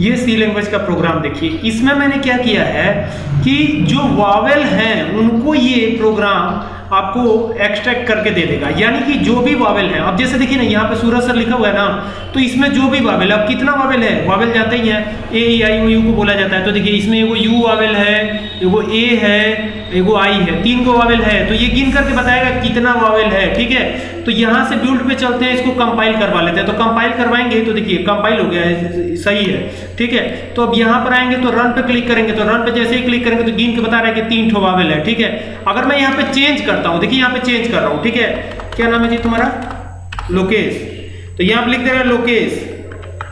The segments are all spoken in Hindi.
ये सी लैंग्वेज का प्रोग्राम देखिए। इसमें मैंने क्या किया है कि जो वावेल हैं, उनको ये प्रोग्राम आपको एक्सट्रैक्ट करके दे देगा। यानी कि जो भी वावेल है, अब जैसे देखिए ना, यहाँ पे सूरज सर लिखा हुआ है ना तो इसमें जो भी वावेल अब कितना वावेल है? वावेल जानते ही हैं। ए आई यू को बोला जाता है। तो देखिए, इसमें एगो यू वावेल है, एगो ए है, एगो आई है, तीन गो वावेल है। तो ये गिन करके बताएगा कितना वावेल है, ठीक है? तो यहाँ से बिल्ड पे चलते हैं, इसको कंपाइल करवा लेते हैं। तो कंपाइल करवाएँगे तो देखिए कंपाइल हो गया है सही है, ठीक है? तो अब यहाँ पर आएँगे तो रन पे क्लिक करेंगे। तो रन पे जैसे ही क्लिक करेंगे तो गिन के बता रहा है कि तीन ठो वावेल है, ठीक है? अगर मैं यहाँ पे चेंज करता हूँ। देखिए, यहाँ पे चेंज कर रहा हूँ, ठीक है? क्या नाम है जी तुम्हारा? लोकेश। तो यहाँ पे लिख दे रहा है लोकेश।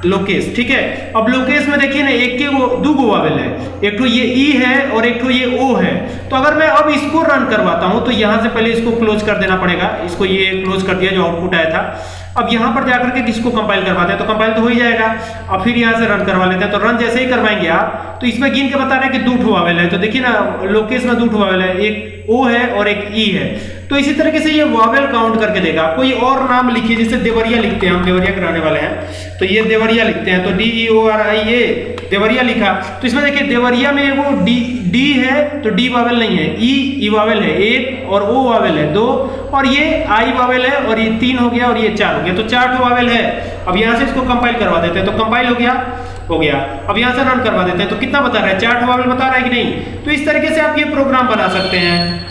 लोकेश, ठीक है? अब लोकेश में देखिए ना, एक के वो, दो गो वावेल है। एक तो ये ई है और एक तो ये ओ है। तो अगर मैं अब इसको रन करवाता हूँ तो यहाँ से पहले इसको क्लोज कर देना पड़ेगा। इसको ये क्लोज कर दिया जो आउटपुट आया था। अब यहाँ पर जाकर के किसको कंपाइल करवाते हैं? तो कंपाइल तो हो ही जाएगा। अब फिर यहाँ से रन करवा लेते हैं। तो रन जैसे ही करवाएँगे आप तो इसमें गिन के बता रहे हैं कि दो ठो वावेल है। तो देखिए ना लोकेश में दो ठो वावेल है। एक ओ है और एक ई है। तो इसी तरीके से ये वावेल काउंट करके देगा। कोई और नाम लिखिए जैसे देवरिया लिखते हैं। हम देवरिया कराने वाले हैं। तो ये देवरिया लिखते हैं। तो D E O R I A Deoria लिखा। तो इसमें देखिए, देवरिया में वो डी डी है तो डी वावेल नहीं है। ई ई वावेल है। एक और ओ वावेल है। दो और ये आई वावेल है और ये तीन हो गया और ये चार हो गया। तो चार टू वावेल है, अब यहाँ से इसको कंपाइल करवा देते हैं। तो कंपाइल हो गया हो गया। अब यहाँ से रन करवा देते हैं। तो कितना बता रहा है? चार टू वावेल बता रहा है कि नहीं? तो इस तरीके से आप ये प्रोग्राम बना सकते हैं।